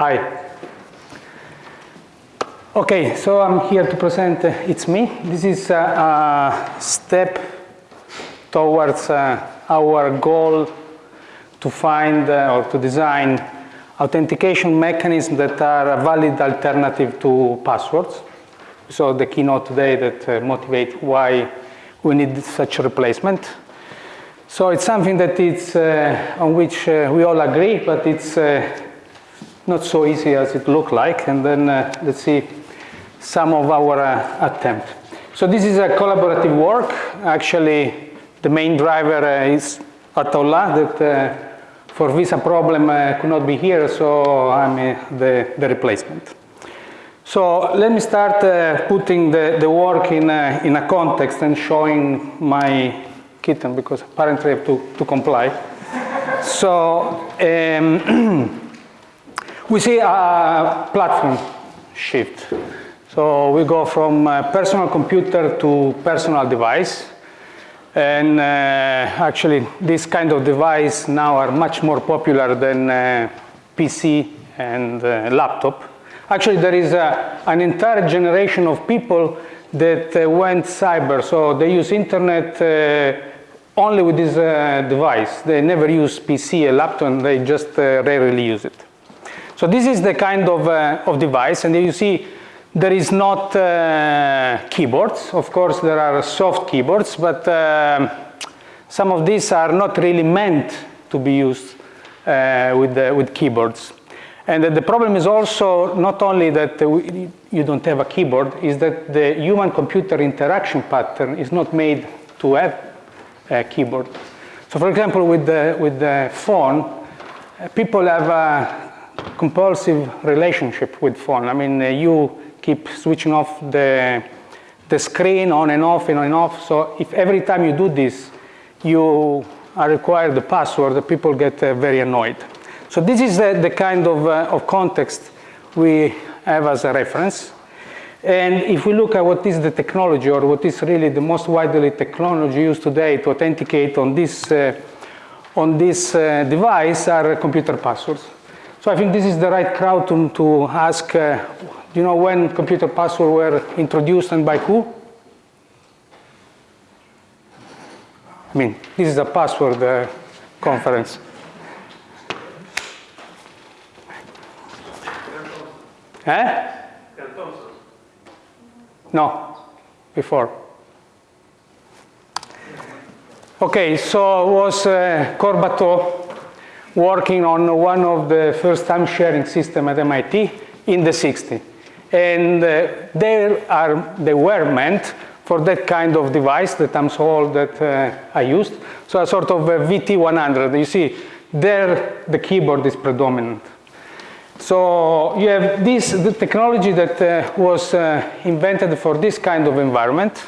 Hi. Okay, so I'm here to present uh, It's Me. This is uh, a step towards uh, our goal to find uh, or to design authentication mechanisms that are a valid alternative to passwords. So the keynote today that uh, motivate why we need such a replacement. So it's something that it's uh, on which uh, we all agree, but it's uh, not so easy as it look like. And then uh, let's see some of our uh, attempt. So this is a collaborative work. Actually, the main driver is Attaullah that for visa problem uh, could not be here, so I'm uh, the, the replacement. So let me start uh, putting the, the work in a, in a context and showing my kitten because apparently I have to, to comply. so um, we see a platform shift. So we go from personal computer to personal device. And uh, actually, this kind of device now are much more popular than uh, PC and uh, laptop. Actually, there is a, an entire generation of people that uh, went cyber. So they use internet uh, only with this uh, device. They never use PC or laptop, and they just rarely use it. So this is the kind of, of device. And you see there is not uh, keyboards. Of course, there are soft keyboards, but uh, some of these are not really meant to be used uh, with, with keyboards. And the problem is also not only that you don't have a keyboard, is that the human-computer interaction pattern is not made to have a keyboard. So for example, with the, with the phone, people have a compulsive relationship with phone. I mean, you keep switching off the, the screen on and off and on and off. So if every time you do this, you are required the password, the people get uh, very annoyed. So this is the, the kind of, uh, of context we have as a reference. And if we look at what is the technology or what is really the most widely technology used today to authenticate on this, uh, on this uh, device are computer passwords. So I think this is the right crowd to, to ask uh, do you know when computer passwords were introduced and by who? I mean, this is a password uh, conference. Eh? No, before. Okay, so was uh, Corbató working on one of the first time sharing system at MIT in the 60s and uh, they are they were meant for that kind of device that I'm so old that uh, I used. So a sort of a VT100. You see, there the keyboard is predominant. So you have this the technology that uh, was uh, invented for this kind of environment.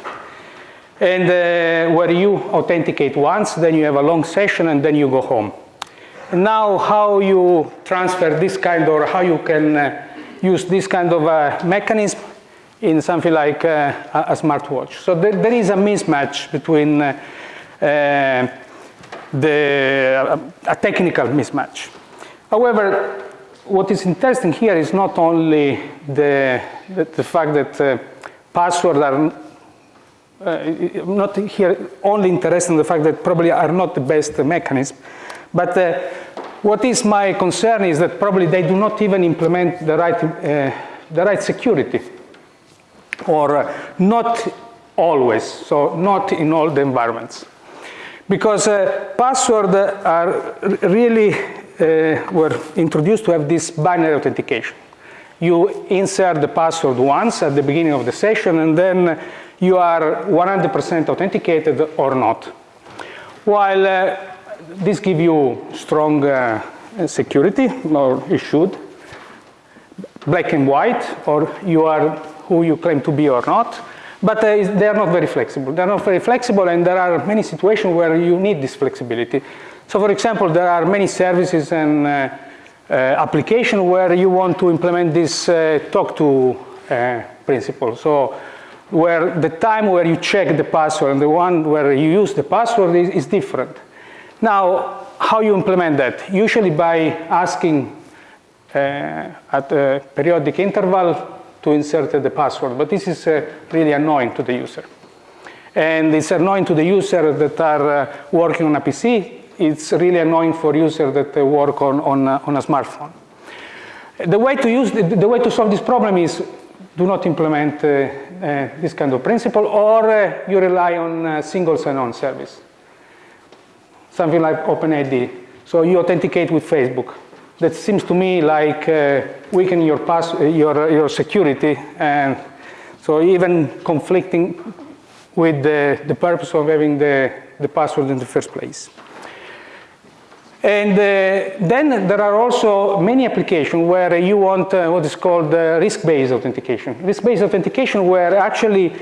And uh, where you authenticate once, then you have a long session, and then you go home. Now how you transfer this kind or how you can uh, use this kind of a mechanism in something like uh, a, smartwatch. So there, there is a mismatch between uh, uh, the, a technical mismatch. However, what is interesting here is not only the, the, the fact that uh, passwords are uh, not here only interested in the fact that probably are not the best mechanism, but uh, what is my concern is that probably they do not even implement the right, uh, the right security or uh, not always, so not in all the environments. Because uh, passwords are really uh, were introduced to have this binary authentication. You insert the password once at the beginning of the session and then you are 100% authenticated or not. While uh, this give you strong uh, security, or it should, black and white, or you are who you claim to be or not, but uh, they are not very flexible. They're not very flexible, and there are many situations where you need this flexibility. So for example, there are many services and uh, uh, application where you want to implement this uh, TOCTOU uh, principle. So where the time where you check the password and the one where you use the password is, is different. Now, how you implement that? Usually by asking at a periodic interval to insert the password, but this is really annoying to the user. And it's annoying to the user that are working on a PC. It's really annoying for users that work on, on, on a smartphone. The way to use the, the, way to solve this problem is do not implement uh, uh, this kind of principle, or uh, you rely on single sign-on service, something like OpenID. So you authenticate with Facebook. That seems to me like weakening your, pass, your, your security, and so even conflicting with the, the purpose of having the, the password in the first place. And uh, then there are also many applications where you want uh, what is called uh, risk-based authentication. Risk-based authentication where actually uh,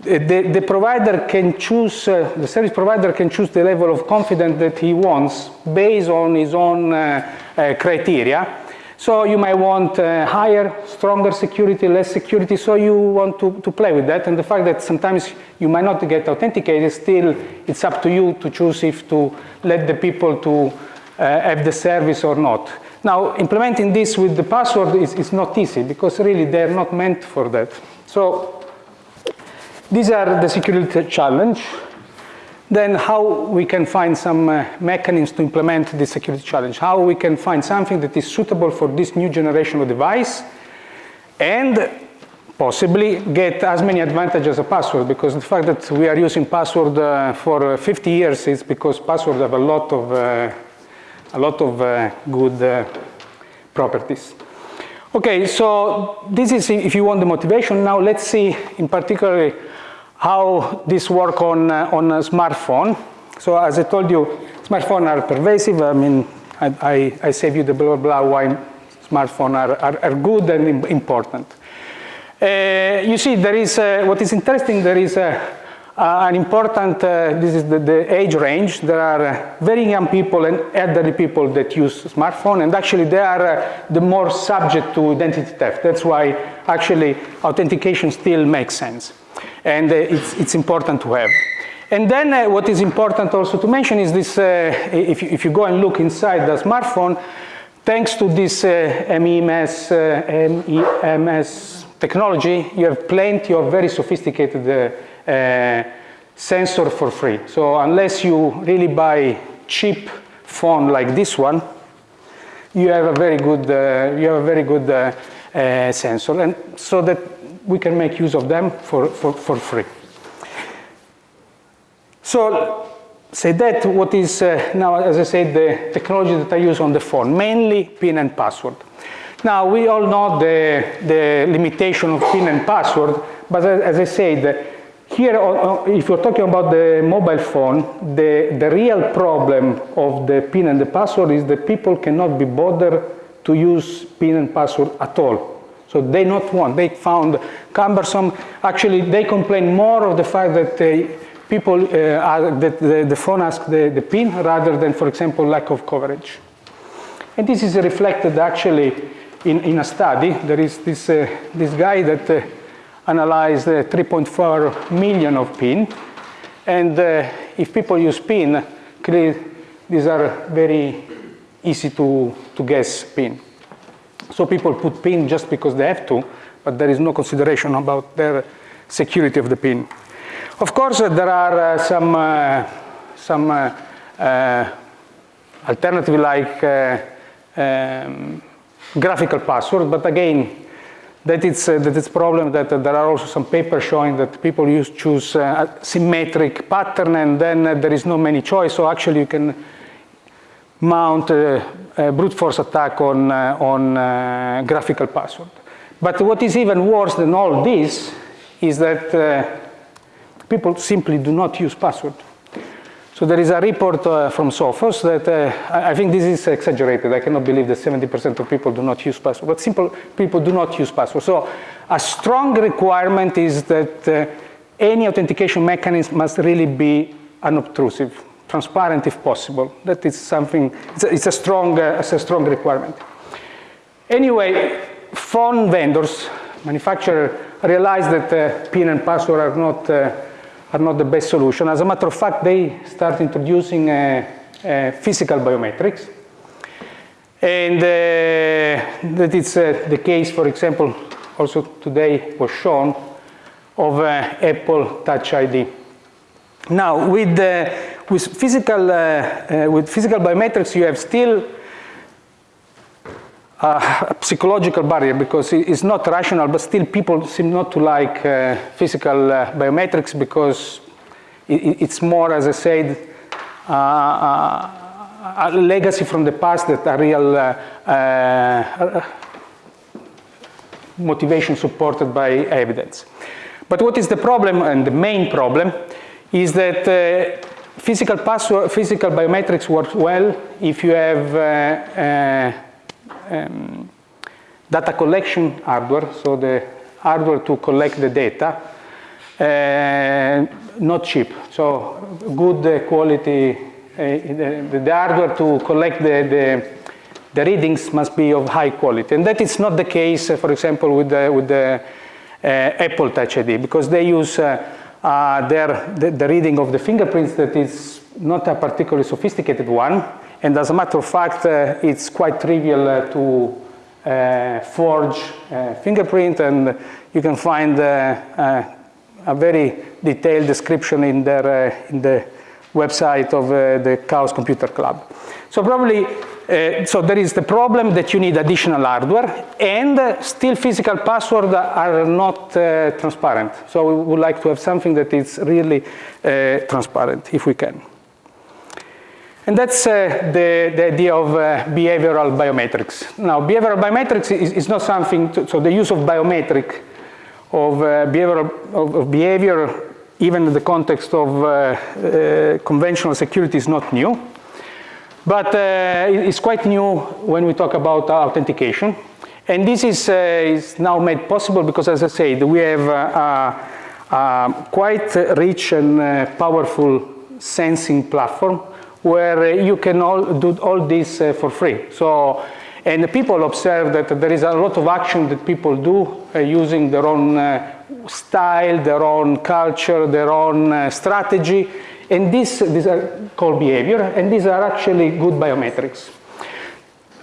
the, the provider can choose, uh, the service provider can choose the level of confidence that he wants based on his own uh, criteria. So you might want higher, stronger security, less security, so you want to, to play with that. And the fact that sometimes you might not get authenticated, still it's up to you to choose if to let the people to uh, have the service or not. Now, implementing this with the password is, is not easy because really they're not meant for that. So these are the security challenge. Then how we can find some uh, mechanisms to implement this security challenge, how we can find something that is suitable for this new generation of device and possibly get as many advantages as a password because the fact that we are using password uh, for 50 years is because passwords have a lot of uh, a lot of uh, good uh, properties. Okay, so this is if you want the motivation. Now let's see in particular how this work on, uh, on a smartphone. So as I told you, smartphones are pervasive. I mean, I, I, I save you the blah, blah, blah, why smartphones are, are, are good and important. Uh, you see, there is, uh, what is interesting, there is uh, an important, uh, this is the, the, age range. There are uh, very young people and elderly people that use smartphone, and actually they are the more subject to identity theft. That's why actually authentication still makes sense, and uh, it's, it's important to have. And then uh, what is important also to mention is this, if you, if, you, go and look inside the smartphone, thanks to this MEMS, MEMS technology, you have plenty of very sophisticated uh, sensor for free. So unless you really buy cheap phone like this one, you have a very good, uh, you have a very good uh, uh, sensor, and so that we can make use of them for, for, for free. So say that what is uh, now, as I said, the technology that I use on the phone, mainly PIN and password. Now, we all know the, the limitation of PIN and password, but as I said, here, if you're talking about the mobile phone, the, the real problem of the PIN and the password is that people cannot be bothered to use PIN and password at all. So they not want, they found cumbersome. Actually, they complain more of the fact that uh, people, uh, are, that the, the, phone asks the, the PIN rather than, for example, lack of coverage. And this is reflected actually in, in a study. There is this, uh, this guy that uh, analyzed uh, 3.4 million of PIN. And uh, if people use PIN, these are very easy to, to guess PIN. So people put PIN just because they have to, but there is no consideration about their security of the PIN. Of course, uh, there are uh, some, uh, some uh, alternative like um, graphical password, but again, that it's, uh, that it's problem that uh, there are also some papers showing that people use choose uh, symmetric pattern and then uh, there is no many choice. So actually you can mount a, brute force attack on, uh, on uh, graphical password. But what is even worse than all this is that people simply do not use password. So there is a report uh, from Sophos that uh, I think this is exaggerated. I cannot believe that 70% of people do not use password, but simple people do not use password. So a strong requirement is that uh, any authentication mechanism must really be unobtrusive, transparent if possible. That is something, it's a, it's a strong, uh, it's a strong requirement. Anyway, phone vendors, manufacturers realize that uh, PIN and password are not uh, are not the best solution. As a matter of fact, they start introducing uh, uh, physical biometrics. And uh, that is the case, for example, also today was shown of Apple Touch ID. Now, with, uh, with, physical, uh, with physical biometrics, you have still a psychological barrier because it's not rational, but still people seem not to like uh, physical uh, biometrics because it, it's more, as I said, uh, a legacy from the past that a real motivation supported by evidence. But what is the problem, and the main problem, is that uh, physical password, physical biometrics works well if you have uh, uh, um, data collection hardware, so the hardware to collect the data, uh, not cheap. So good uh, quality, uh, the, the, hardware to collect the, the, the, readings must be of high quality. And that is not the case, uh, for example, with the, with the Apple Touch ID, because they use uh, their, the, the reading of the fingerprints that is not a particularly sophisticated one, and as a matter of fact, uh, it's quite trivial uh, to uh, forge fingerprint, and you can find a very detailed description in, their, in the website of the Chaos Computer Club. So probably uh, so there is the problem that you need additional hardware and uh, still physical passwords are not uh, transparent. So we would like to have something that is really transparent if we can. And that's the, the idea of behavioral biometrics. Now, behavioral biometrics is, is not something, to, so the use of biometric, of behavioral of, of, behavior, even in the context of conventional security is not new. But uh, it's quite new when we talk about authentication. And this is, is now made possible because, as I said, we have a quite rich and powerful sensing platform where you can all do all this uh, for free. So, and people observe that there is a lot of action that people do uh, using their own uh, style, their own culture, their own strategy, and this, these are called behavior, and these are actually good biometrics.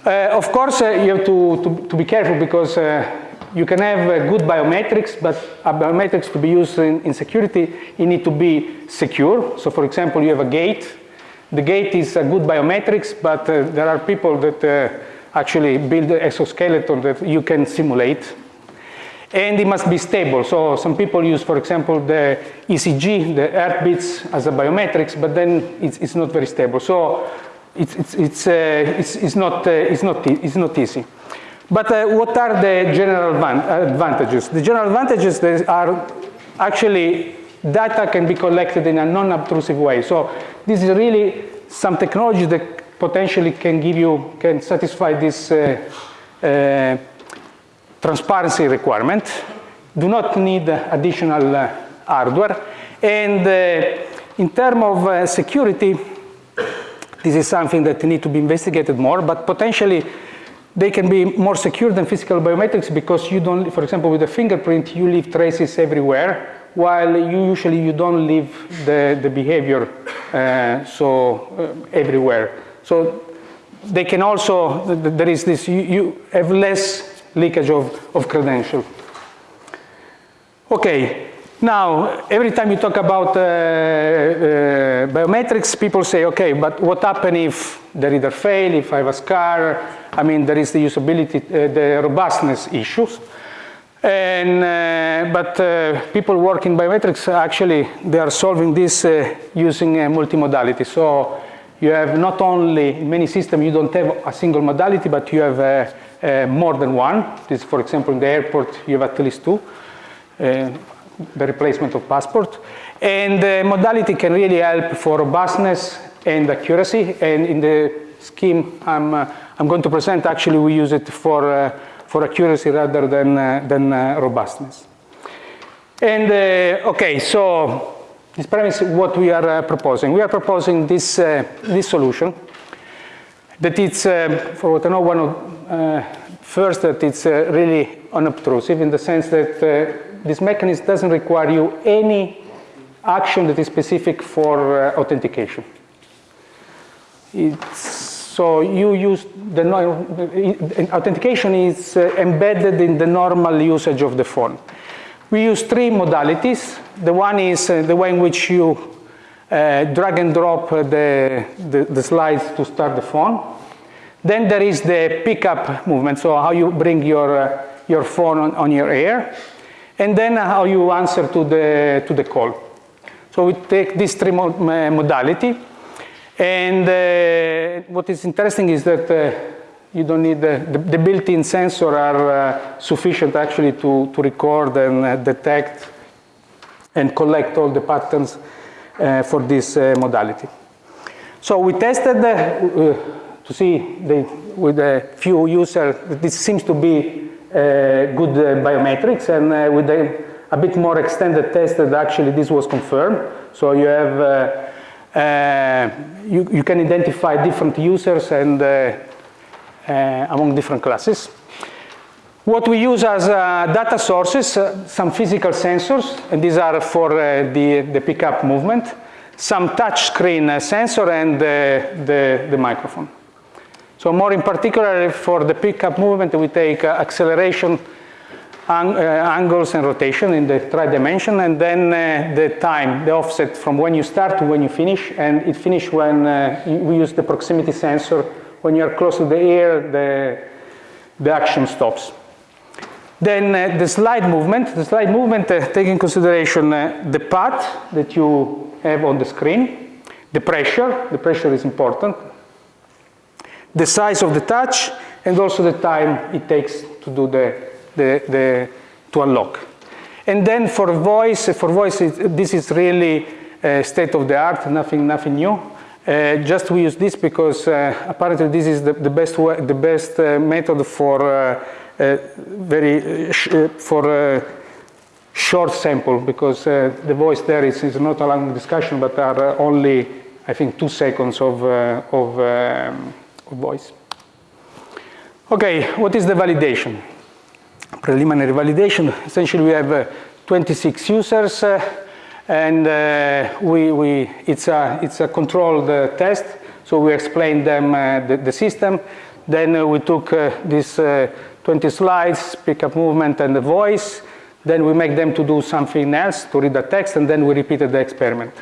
Uh, of course, uh, you have to, to, to, be careful because uh, you can have good biometrics, but biometrics to be used in, in security, you need to be secure. So for example, you have a gait the gait is a good biometrics, but uh, there are people that uh, actually build exoskeleton that you can simulate. And it must be stable. So some people use, for example, the ECG, the heartbeats as a biometrics, but then it's, it's not very stable. So it's, it's, it's, uh, it's, it's, not, uh, it's, not, it's not easy. But uh, what are the general advantages? The general advantages are actually data can be collected in a non-obtrusive way. So this is really some technology that potentially can give you, can satisfy this uh, uh, transparency requirement. Do not need additional uh, hardware. And uh, in terms of uh, security, this is something that need to be investigated more, but potentially they can be more secure than physical biometrics because you don't, for example, with a fingerprint, you leave traces everywhere while you usually you don't leave the, the behavior uh, so uh, everywhere. So they can also, there is this, you, you have less leakage of, of credential. Okay, now every time you talk about uh, uh, biometrics, people say, okay, but what happens if the reader fail, if I have a scar? I mean, there is the usability, uh, the robustness issues. And, uh, but uh, people work in biometrics, actually, they are solving this uh, using multimodality. So you have not only, in many systems, you don't have a single modality, but you have uh, uh, more than one. This, for example, in the airport, you have at least two, uh, the replacement of passport. And the modality can really help for robustness and accuracy. And in the scheme I'm, I'm going to present, actually, we use it for for accuracy rather than, uh, than uh, robustness. And uh, okay, so this premise what we are proposing. We are proposing this, this solution that it's, for what I know, one of, first that it's really unobtrusive in the sense that this mechanism doesn't require you any action that is specific for uh, authentication. It's So you use the authentication is uh, embedded in the normal usage of the phone. We use three modalities. The one is uh, the way in which you uh, drag and drop the, the, the, slides to start the phone. Then there is the pickup movement, so how you bring your, uh, your phone on, on your ear. And then how you answer to the, to the call. So we take these three modality. And uh, what is interesting is that uh, you don't need the, the, the built-in sensor are uh, sufficient actually to, to record and uh, detect and collect all the patterns uh, for this uh, modality. So we tested to see the, with a few users, this seems to be uh, good uh, biometrics and uh, with a, a, bit more extended test that actually this was confirmed. So you have uh, you, you, can identify different users and uh, uh, among different classes. What we use as data sources, some physical sensors, and these are for the, the pickup movement, some touch screen sensor and the, the microphone. So more in particular for the pickup movement, we take acceleration ang uh, angles and rotation in the tri-dimension, and then uh, the time, the offset from when you start to when you finish, and it finish when uh, we use the proximity sensor. When you are close to the air, the, the action stops. Then uh, the slide movement, the slide movement uh, take in consideration uh, the path that you have on the screen, the pressure, the pressure is important, the size of the touch, and also the time it takes to do the the, the, to unlock. And then for voice, for voice, it, this is really uh, state of the art, nothing, nothing new. Uh, just we use this because uh, apparently this is the, the best way, the best uh, method for uh, uh, very for short sample because the voice there is, is not a long discussion but are only I think two seconds of of, um, voice. Okay, what is the validation? preliminary validation. Essentially, we have uh, 26 users, uh, and uh, we, we, it's, a, it's a controlled test. So we explained them the, the, system. Then we took these 20 slides, pick up movement and the voice. Then we make them to do something else, to read the text, and then we repeated the experiment.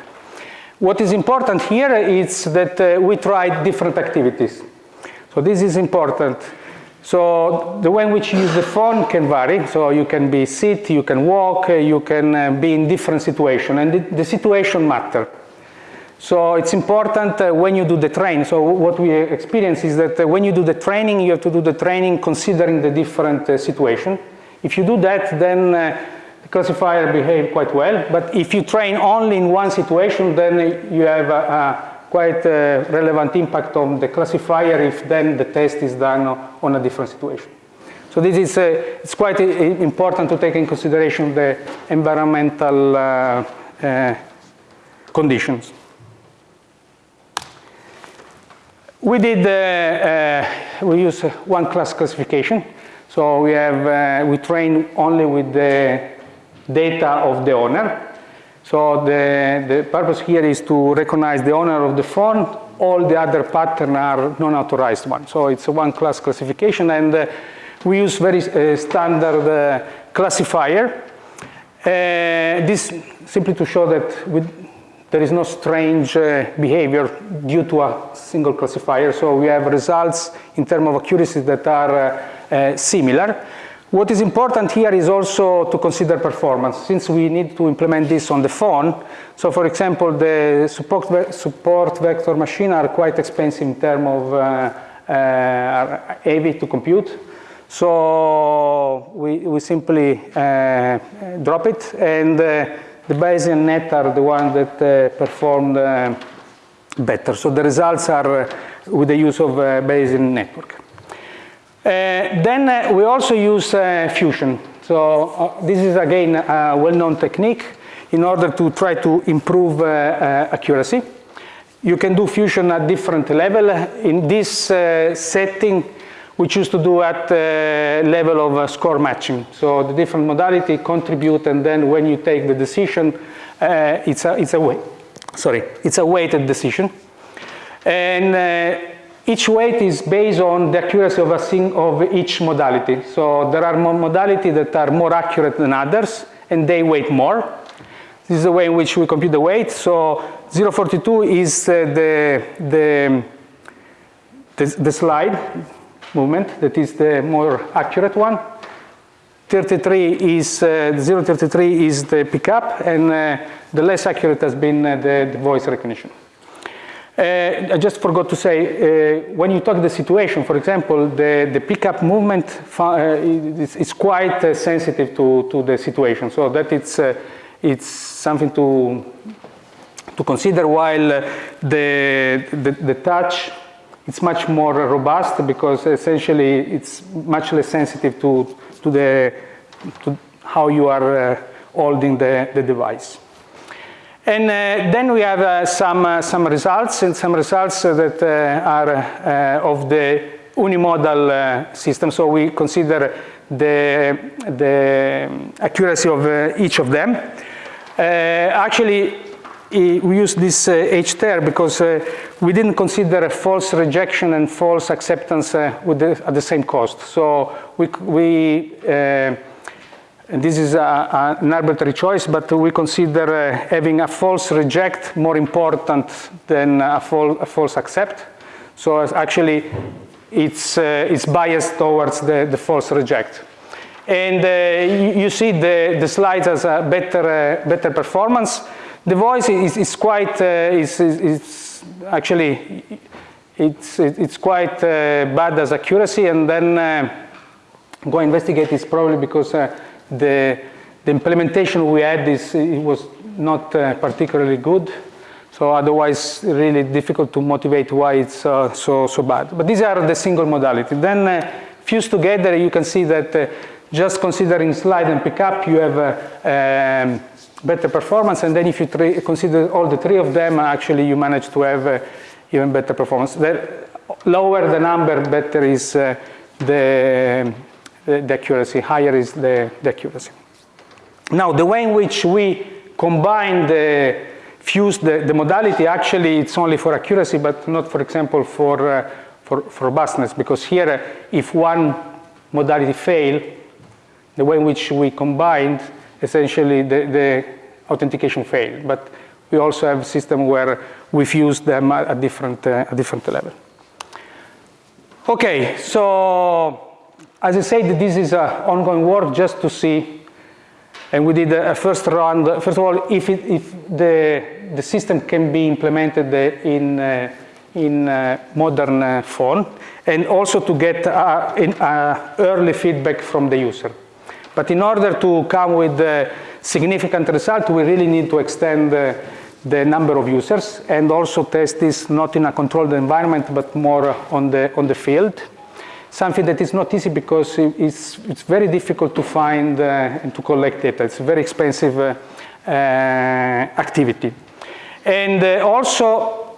What is important here is that uh, we tried different activities. So this is important. So the way in which you use the phone can vary. So you can be sit, you can walk, uh, you can uh, be in different situation, and the, the situation matter. So it's important uh, when you do the training. So what we experience is that when you do the training, you have to do the training considering the different situation. If you do that, then the classifier behave quite well. But if you train only in one situation, then you have a, a quite a relevant impact on the classifier if then the test is done on a different situation. So this is uh, it's quite important to take in consideration the environmental uh, uh, conditions. We did uh, uh, we use one class classification. So we have we train only with the data of the owner so the, the purpose here is to recognize the owner of the phone. All the other patterns are non-authorized ones. So it's a one class classification and uh, we use very uh, standard uh, classifier. Uh, this simply to show that with, there is no strange uh, behavior due to a single classifier. So we have results in terms of accuracy that are uh, similar. What is important here is also to consider performance, since we need to implement this on the phone. So for example, the support, ve support vector machine are quite expensive in terms of uh, uh, heavy to compute. So we, we simply uh, drop it, and uh, the Bayesian net are the ones that uh, performed uh, better. So the results are with the use of Bayesian network. Uh, then uh, we also use uh, fusion. So this is again a well-known technique in order to try to improve accuracy. You can do fusion at different level. In this setting, we choose to do at the level of score matching. So the different modality contribute, and then when you take the decision, uh, it's a it's a way, sorry, it's a weighted decision. And uh, each weight is based on the accuracy of, a sing of each modality. So there are modalities that are more accurate than others, and they weight more. This is the way in which we compute the weight. So 042 is uh, the, the, the, the slide movement that is the more accurate one. 33 is, uh, 033 is the pickup, and uh, the less accurate has been uh, the, the, voice recognition. Uh, I just forgot to say, uh, when you talk the situation, for example, the, the pickup movement uh, is, is, quite sensitive to, to the situation, so that it's, it's something to, to consider while the, the, the touch it's much more robust because essentially it's much less sensitive to, to, the, to how you are uh, holding the, the device. And uh, then we have uh, some, uh, some results, and some results that uh, are uh, of the unimodal system. So we consider the, the accuracy of each of them. actually, we use this uh, H there because uh, we didn't consider a false rejection and false acceptance uh, the, at the same cost. So we, we uh, this is a, a, an arbitrary choice, but we consider uh, having a false reject more important than a, a false accept. So actually, it's, uh, it's biased towards the, the false reject. And you, you, see the, the slides as a better, better performance. The voice is, is quite, uh, is, is, actually, it's, it's quite uh, bad as accuracy and then uh, go investigate is probably because uh, the, the implementation we had is, it was not uh, particularly good. So otherwise, really difficult to motivate why it's uh, so, so bad. But these are the single modality. Then uh, fused together, you can see that uh, just considering slide and pickup, you have uh, um, better performance. And then if you consider all the three of them, actually you manage to have uh, even better performance. The lower the number, better is the, the, the, accuracy, higher is the, the accuracy. Now, the way in which we combine the fuse the, the modality, actually it's only for accuracy, but not, for example, for, uh, for, for robustness, because here, uh, if one modality fail, the way in which we combined essentially the, the authentication failed. But we also have a system where we fuse them at a different, uh, a different level. Okay, so as I said, this is an ongoing work just to see, and we did a first round. First of all, if, it, if the, the system can be implemented in, uh, in uh, modern uh, phone, and also to get uh, in, uh, early feedback from the user. But in order to come with a significant result, we really need to extend the number of users and also test this not in a controlled environment, but more on the, on the field. Something that is not easy because it's, it's very difficult to find uh, and to collect data. It's a very expensive uh, uh, activity. And uh, also,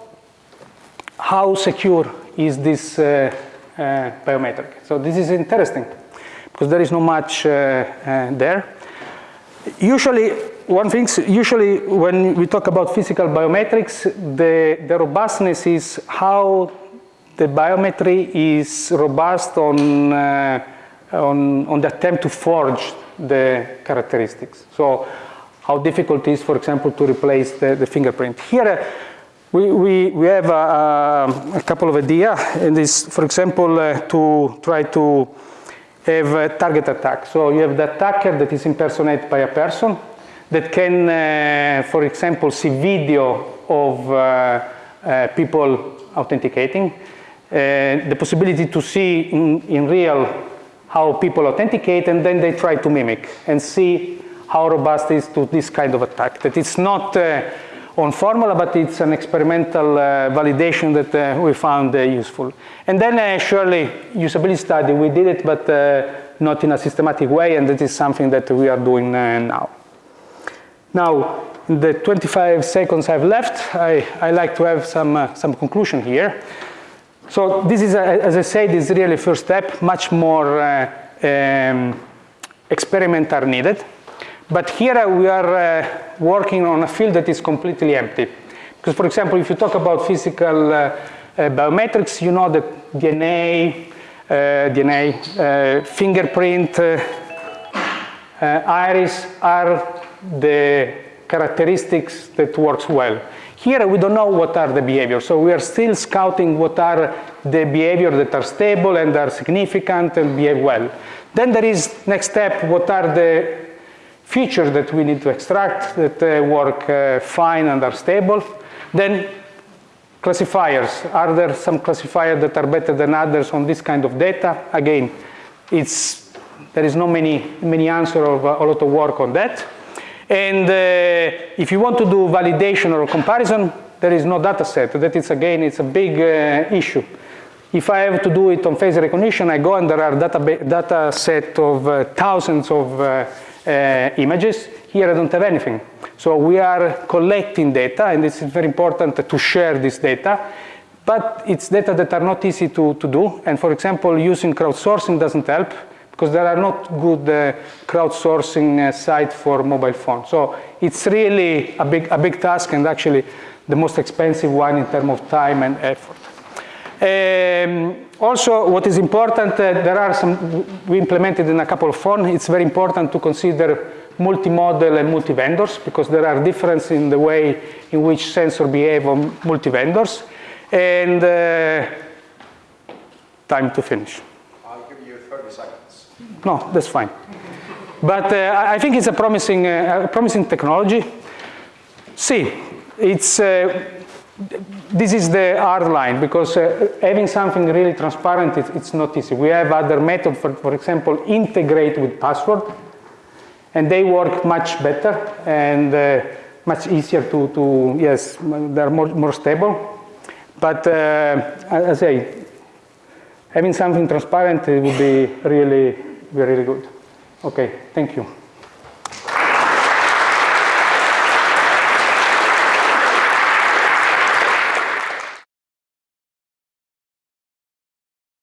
how secure is this uh, uh, biometric? So this is interesting because there is no much there. Usually, one thing, usually when we talk about physical biometrics, the, the robustness is how the biometry is robust on, uh, on, on the attempt to forge the characteristics. So how difficult is, for example, to replace the, the fingerprint. Here, uh, we, we, we have a, a, couple of ideas, and this, for example, uh, to try to have a target attack. So you have the attacker that is impersonated by a person that can, uh, for example, see video of uh, uh, people authenticating. The possibility to see in, in real how people authenticate and then they try to mimic and see how robust is to this kind of attack. That it's not uh, on formula, but it's an experimental uh, validation that uh, we found uh, useful. And then uh, surely usability study, we did it, but uh, not in a systematic way, and that is something that we are doing now. Now, in the 25 seconds I've left, I, I like to have some, some conclusion here. So this is, as I said, this is really first step, much more um, experiments are needed. But here we are uh, working on a field that is completely empty. Because for example, if you talk about physical uh, biometrics, you know that DNA, uh, DNA, uh, fingerprint, uh, iris are the characteristics that works well. Here we don't know what are the behaviors, so we are still scouting what are the behaviors that are stable and are significant and behave well. Then there is next step, what are the features that we need to extract that uh, work uh, fine and are stable. Then classifiers, are there some classifiers that are better than others on this kind of data? Again, it's, there is no many, many answer of uh, a lot of work on that. And uh, if you want to do validation or comparison, there is no data set. That is, again, it's a big uh, issue. If I have to do it on face recognition, I go and there are data, data set of uh, thousands of uh, uh, images. Here I don't have anything. So we are collecting data, and it's very important to share this data. But it's data that are not easy to, to do. And for example, using crowdsourcing doesn't help because there are not good uh, crowdsourcing uh, for mobile phones. So it's really a big, a big task and actually the most expensive one in terms of time and effort. Um, also, what is important, uh, there are some, we implemented in a couple of phones, it's very important to consider multi-model and multi-vendors because there are differences in the way in which sensor behave on multi-vendors. And uh, time to finish. I'll give you 30 seconds. No, that's fine. But uh, I think it's a promising, uh, promising technology. See, it's, uh, this is the hard line because uh, having something really transparent, it, it's not easy. We have other methods, for, for example, integrate with password, and they work much better and uh, much easier to, to, yes, they're more, more stable. But uh, as I say, having something transparent it would be really, really good. Okay, thank you.